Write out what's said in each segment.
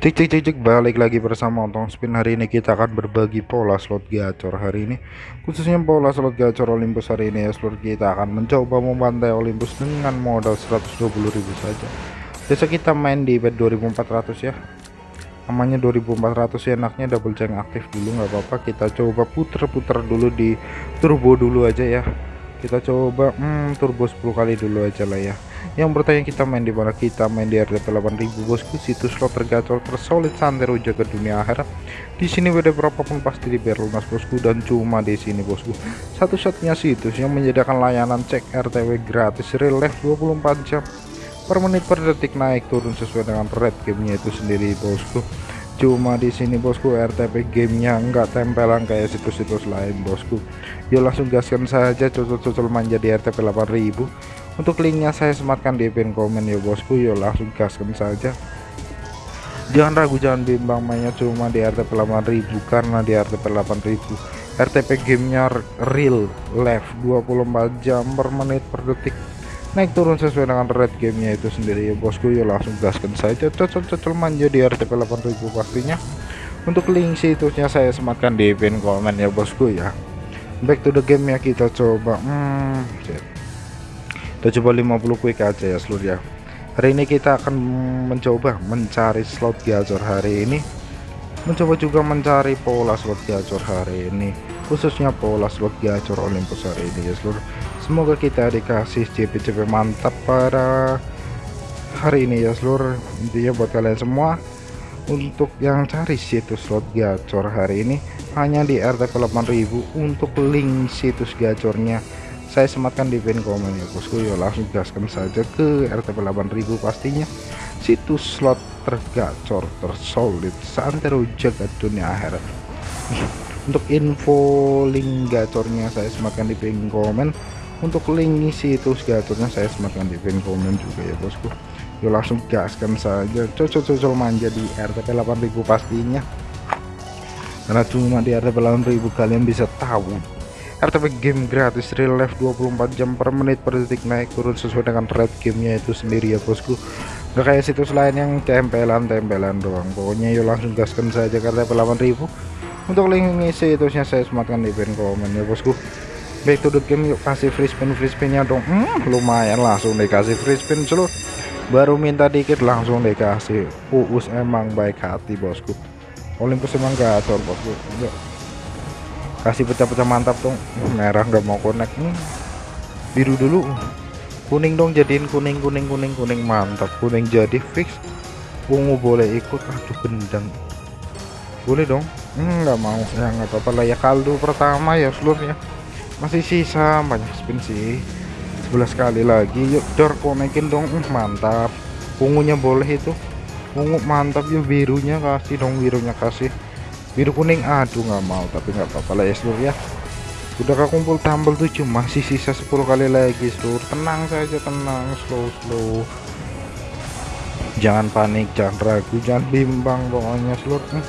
Cek cek cek cek balik lagi bersama Otong Spin. Hari ini kita akan berbagi pola slot gacor hari ini. Khususnya pola slot gacor Olympus hari ini ya. Seluruh kita akan mencoba membantai Olympus dengan modal 120.000 saja. Biasa kita main di bet 2400 ya. Namanya 2400 ya enaknya double jang aktif dulu nggak apa-apa. Kita coba puter-puter dulu di turbo dulu aja ya. Kita coba hmm, turbo 10 kali dulu aja lah ya yang bertanya kita main di mana? Kita main di RTP 8000 bosku. Situs slot tergacor tersolid santero jaga dunia akhirat di sini beda berapapun pasti dibayar lunas bosku. Dan cuma di sini bosku. Satu-satunya situs yang menyediakan layanan cek RTW gratis real life 24 jam per menit per detik naik turun sesuai dengan red gamenya itu sendiri bosku. Cuma di sini bosku RTP gamenya enggak tempelan kayak situs-situs lain bosku. Yuk langsung gaskan saja cocok-cocok manja di RTP 8000 untuk linknya saya sematkan di pin komen ya bosku. Yuk langsung gaskan saja. Jangan ragu jangan bimbang mainnya cuma di RTP 8000 karena di RTP 8000 RTP gamenya real live 24 jam per menit per detik. Naik turun sesuai dengan red gamenya itu sendiri ya bosku. Ya langsung gaskan saja. Cocok-cocok manja di RTP 8000 pastinya. Untuk link situsnya saya sematkan di pin komen ya bosku ya. Back to the game ya kita coba. Hmm, coba 50 quick aja ya seluruh ya. Hari ini kita akan mencoba mencari slot gacor hari ini. Mencoba juga mencari pola slot gacor hari ini khususnya pola slot gacor Olympus hari ini ya seluruh. Semoga kita dikasih CP-CP mantap pada hari ini ya seluruh. Intinya buat kalian semua untuk yang cari situs slot gacor hari ini hanya di RTP 8000 untuk link situs gacornya saya sematkan di pin komen ya bosku. Ya langsung gaskan saja ke RTP 8000 pastinya. Situs slot tergacor tersolid santero jagat dunia akhirat. Untuk info link gacornya saya sematkan di pin komen untuk link situs gacornya saya sematkan di pin komen juga ya bosku. Yuk langsung gaskan saja. Cocok-cocok manja di RTP 8000 pastinya. Karena cuma di RTP 8000 kalian bisa tahu RTP game gratis real life 24 jam per menit per detik naik turun sesuai dengan red gamenya itu sendiri ya bosku. Gak kayak situs lain yang tempelan-tempelan doang. Pokoknya yuk langsung gaskan saja ke RTP 8000 untuk link ini situsnya saya sematkan di pin komen ya bosku. Back to the game yuk kasih free spin free spinnya dong. Hmm, lumayan langsung dikasih free spin seluruh baru minta dikit langsung dikasih. Uus emang baik hati bosku. Olympus emang gacor bosku. Yuk kasih pecah-pecah mantap dong merah nggak mau connect. Hmm. biru dulu. Kuning dong jadiin kuning kuning kuning kuning. Mantap. Kuning jadi fix. Ungu boleh ikut. Aduh gendang. Boleh dong. Hmm, nggak hmm, mau. Ya nggak apa-apa lah ya. Kaldu pertama ya seluruhnya masih sisa. Banyak spin sih. 11 kali lagi. Yuk dor konekin dong. Uh, mantap. Ungunya boleh itu. Ungu mantap. Yuk birunya kasih dong. Birunya kasih biru kuning aduh nggak mau tapi nggak apa-apa lah ya seluruh ya. Udah kekumpul tambal 7 masih sisa 10 kali lagi seluruh tenang saja tenang slow slow. Jangan panik jangan ragu jangan bimbang pokoknya seluruh hmm,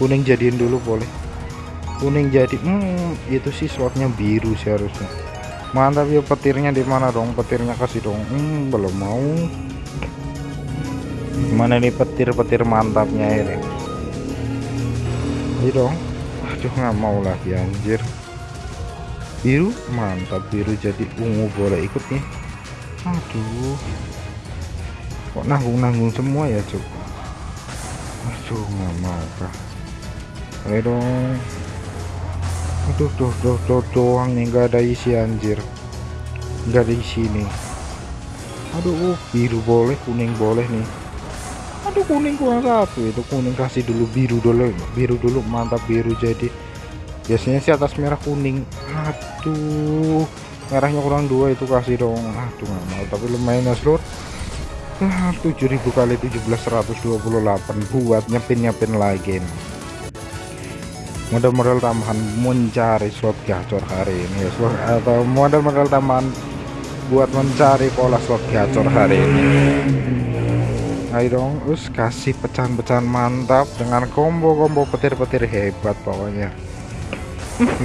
kuning jadiin dulu boleh. Kuning jadi hmm, itu sih slotnya biru sih harusnya. Mantap ya petirnya di mana dong? Petirnya kasih dong. Hmm, belum mau. Mana nih petir-petir mantapnya ini ayo dong. Aduh nggak mau lagi anjir. Biru? Mantap biru jadi ungu boleh ikut nih. Aduh. Kok nanggung-nanggung semua ya cuk? Aduh nggak mau kah ayo dong. Aduh tuh tuh tuh doang nih nggak ada isi anjir. Nggak ada isi nih. Aduh biru boleh kuning boleh nih aduh kuning kurang satu itu kuning kasih dulu biru dulu. Biru dulu mantap biru jadi. Biasanya sih atas merah kuning. Aduh merahnya kurang dua itu kasih dong. Aduh nggak mau. Tapi lumayan ya seluruh ah, 7000 kali 17 128 buat nyepin nyepin lagi nih. Modal-modal tambahan mencari slot gacor hari ini ya slot atau modal-modal tambahan buat mencari pola slot gacor hari ini ayo dong us kasih pecahan-pecahan mantap dengan combo-combo petir-petir hebat pokoknya.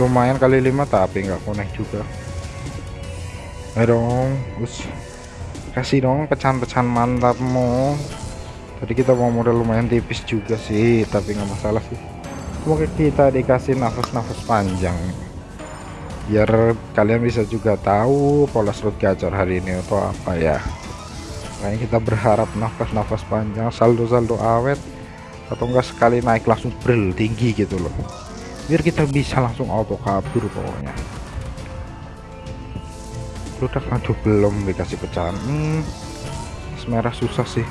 Lumayan kali lima tapi nggak connect juga. Ayo dong us kasih dong pecahan-pecahan mantapmu. Tadi kita mau modal lumayan tipis juga sih tapi nggak masalah sih. Semoga kita dikasih nafas-nafas panjang. Biar kalian bisa juga tahu pola slot gacor hari ini atau apa ya Kayaknya kita berharap nafas-nafas panjang saldo-saldo awet atau enggak sekali naik langsung bril tinggi gitu loh. Biar kita bisa langsung auto kabur pokoknya. Udah aduh belum dikasih pecahan. Hmm, merah susah sih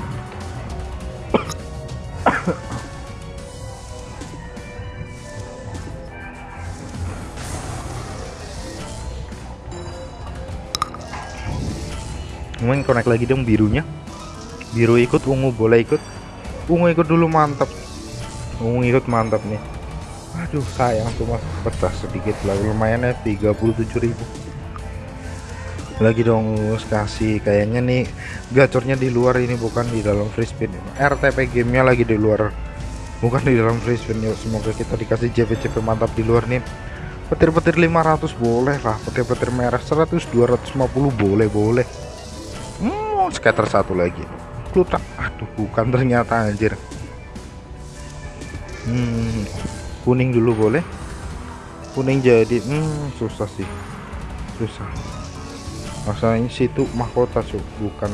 main connect lagi dong birunya. Biru ikut ungu boleh ikut. Ungu ikut dulu mantap. Ungu ikut mantap nih. Aduh sayang cuma pecah sedikit lah lumayan ya 37.000 lagi dong kasih. Kayaknya nih gacornya di luar ini bukan di dalam free spin. RTP gamenya lagi di luar. Bukan di dalam free spin yuk. Semoga kita dikasih JP-JP mantap di luar nih. Petir-petir 500 boleh lah petir-petir merah. 100 250 boleh boleh hmm, scatter satu lagi. Klutak aduh bukan ternyata anjir. Hmm, kuning dulu boleh. Kuning jadi hmm, susah sih. Susah. Masalahnya situ mahkota so. bukan.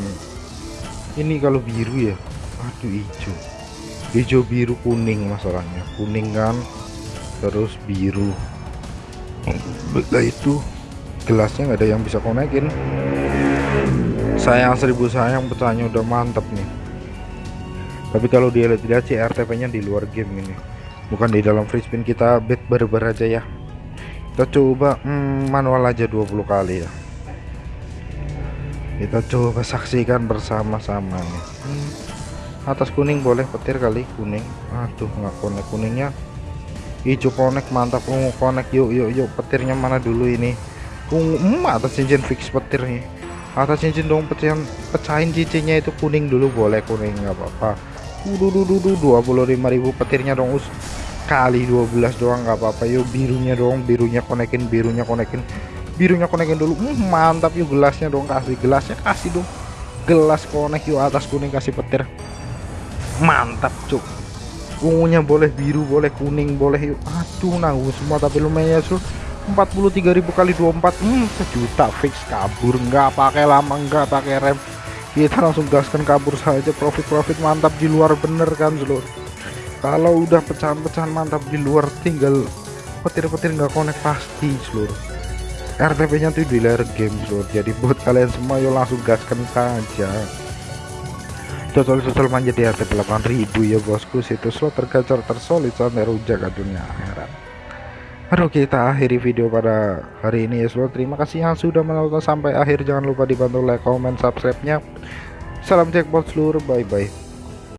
Ini kalau biru ya. Aduh hijau. Hijau biru kuning masalahnya. Kuning kan terus biru. Betul itu gelasnya nggak ada yang bisa konekin sayang seribu sayang petanya udah mantap nih. Tapi kalau dia lihat sih RTP nya di luar game ini. Bukan di dalam free spin kita bet barbar aja ya. Kita coba hmm, manual aja 20 kali ya. Kita coba saksikan bersama-sama nih hmm, atas kuning boleh petir kali kuning. Aduh nggak konek kuningnya. Hijau konek mantap. Ungu konek yuk yuk yuk petirnya mana dulu ini? Ungu hmm, atas cincin fix petir nih atas cincin dong pecahin pecahin cincinnya itu kuning dulu boleh kuning nggak apa-apa. Dua puluh lima ribu petirnya dong us. Kali 12 doang nggak apa-apa. Yuk birunya dong birunya konekin birunya konekin birunya konekin dulu. Hmm, mantap yuk gelasnya dong kasih gelasnya kasih dong. Gelas konek yuk atas kuning kasih petir. Mantap cuk. Ungunya boleh biru boleh kuning boleh yuk aduh nanggung semua tapi lumayan sur 43.000 kali 24 hmm, sejuta fix kabur. Nggak pakai lama nggak pakai rem. Kita langsung gaskan kabur saja. Profit-profit mantap di luar bener kan seluruh kalau udah pecahan-pecahan mantap di luar tinggal petir-petir nggak konek pasti seluruh RTP nya tuh di layar game seluruh jadi buat kalian semua yuk langsung gaskan saja. Total-total manja di RTP 8000 ya bosku. Situ slot tergacor tersolid sampai rujak dunia akhirat Aduh kita akhiri video pada hari ini ya seluruh terima kasih yang sudah menonton sampai akhir. Jangan lupa dibantu like comment subscribe nya salam jackpot seluruh bye bye